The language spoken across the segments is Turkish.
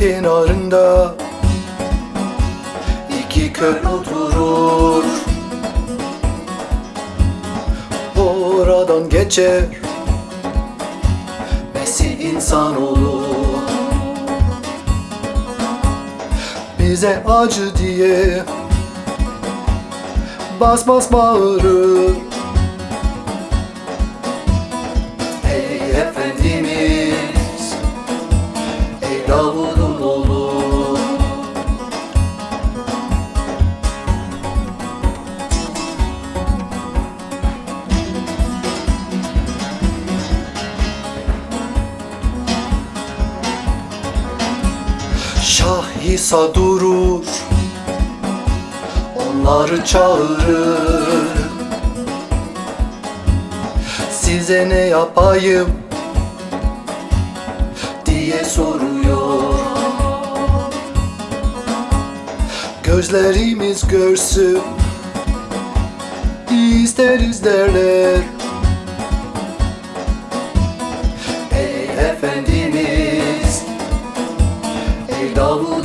kenarında iki köy oturur. Oradan geçer Besi insan olur? Bize acı diye Bas bas bağırır Şah İsa durur Onları çağırır. Size ne yapayım diye soruyor. Gözlerimiz görsün isteriz derler Ey Davud'un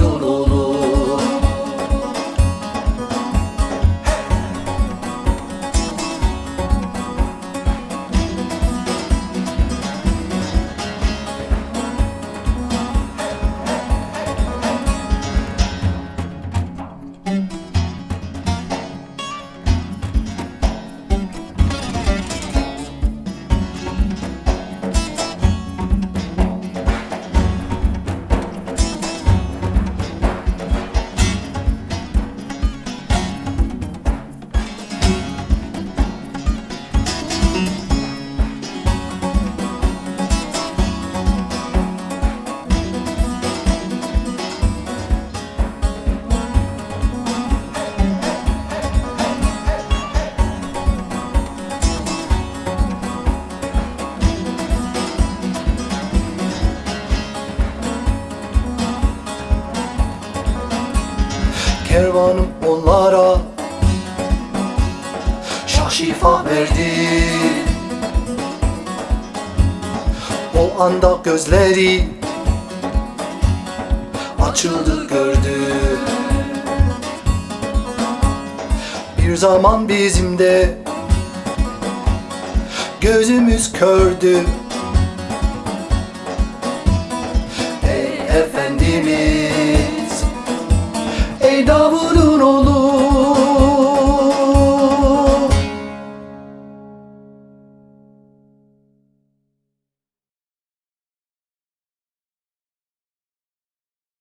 Kervanım onlara Şah şifa verdi. O anda gözleri Açıldı gördü. Bir zaman bizim de Gözümüz kördü. Ey Efendimiz 都不